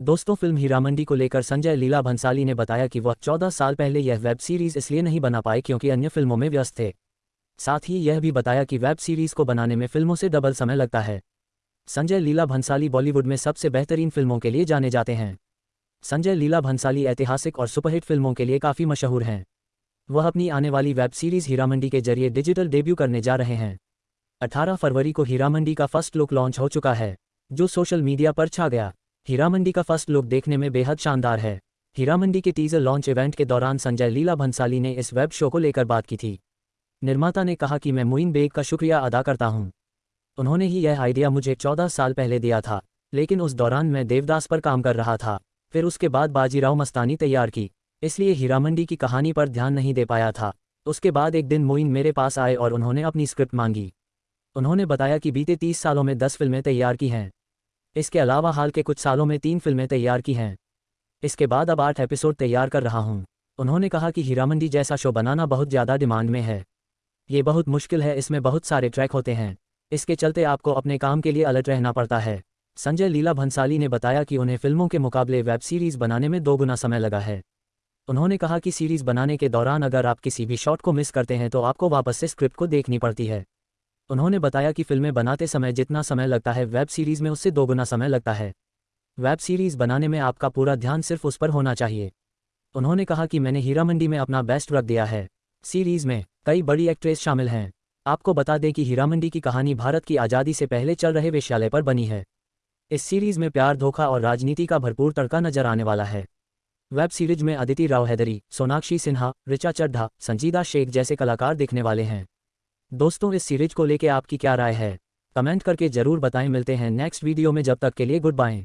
दोस्तों, फ़िल्म हीरामंडी को लेकर संजय लीला भंसाली ने बताया कि वह 14 साल पहले यह वेब सीरीज़ इसलिए नहीं बना पाए क्योंकि अन्य फ़िल्मों में व्यस्त थे। साथ ही यह भी बताया कि वेब सीरीज़ को बनाने में फ़िल्मों से डबल समय लगता है। संजय लीला भंसाली बॉलीवुड में सबसे बेहतरीन फ़िल्मों के लिए जाने जाते हैं। संजय लीला भंसाली ऐतिहासिक और सुपरहिट फ़िल्मों के लिए काफ़ी मशहूर हैं। वह अपनी आने वाली वेब सीरीज़ हीरामंडी के ज़रिए डिजिटल डेब्यू करने जा रहे हैं। 18 फरवरी को हीरामंडी का फ़र्स्ट लुक लॉन्च हो चुका है, जो सोशल मीडिया पर छा गया। हीरामंडी का फ़र्स्ट लुक देखने में बेहद शानदार है। हीरामंडी के टीजर लॉन्च इवेंट के दौरान संजय लीला भंसाली ने इस वेब शो को लेकर बात की थी। निर्माता ने कहा कि मैं मुइन बेग का शुक्रिया अदा करता हूँ। उन्होंने ही यह आइडिया मुझे चौदह साल पहले दिया था, लेकिन उस दौरान मैं देवदास पर काम कर रहा था। फिर उसके बाद बाजीराव मस्तानी तैयार की, इसलिए हीरामंडी की कहानी पर ध्यान नहीं दे पाया था। उसके बाद एक दिन मोइन मेरे पास आए और उन्होंने अपनी स्क्रिप्ट मांगी। उन्होंने बताया कि बीते तीस सालों में दस फ़िल्में तैयार की हैं। इसके अलावा हाल के कुछ सालों में तीन फ़िल्में तैयार की हैं। इसके बाद अब आठ एपिसोड तैयार कर रहा हूँ। उन्होंने कहा कि हीरामंडी जैसा शो बनाना बहुत ज़्यादा डिमांड में है। ये बहुत मुश्किल है, इसमें बहुत सारे ट्रैक होते हैं। इसके चलते आपको अपने काम के लिए अलर्ट रहना पड़ता है। संजय लीला भंसाली ने बताया कि उन्हें फ़िल्मों के मुकाबले वेब सीरीज़ बनाने में दो गुना समय लगा है। उन्होंने कहा कि सीरीज़ बनाने के दौरान अगर आप किसी भी शॉट को मिस करते हैं तो आपको वापस से स्क्रिप्ट को देखनी पड़ती है। उन्होंने बताया कि फ़िल्में बनाते समय जितना समय लगता है वेब सीरीज़ में उससे दोगुना समय लगता है। वेब सीरीज़ बनाने में आपका पूरा ध्यान सिर्फ़ उस पर होना चाहिए। उन्होंने कहा कि मैंने हीरा मंडी में अपना बेस्ट रख दिया है। सीरीज़ में कई बड़ी एक्ट्रेस शामिल हैं। आपको बता दें कि हीरामंडी की कहानी भारत की आज़ादी से पहले चल रहे वेश्यालय पर बनी है। इस सीरीज़ में प्यार, धोखा और राजनीति का भरपूर तड़का नज़र आने वाला है। वेब सीरीज़ में अदिति राव हैदरी, सोनाक्षी सिन्हा रिचा चड्ढा, संजीदा शेख जैसे कलाकार दिखने वाले हैं। दोस्तों, इस सीरीज़ को लेके आपकी क्या राय है? कमेंट करके ज़रूर बताएँ। मिलते हैं नेक्स्ट वीडियो में। जब तक के लिए गुड बाय।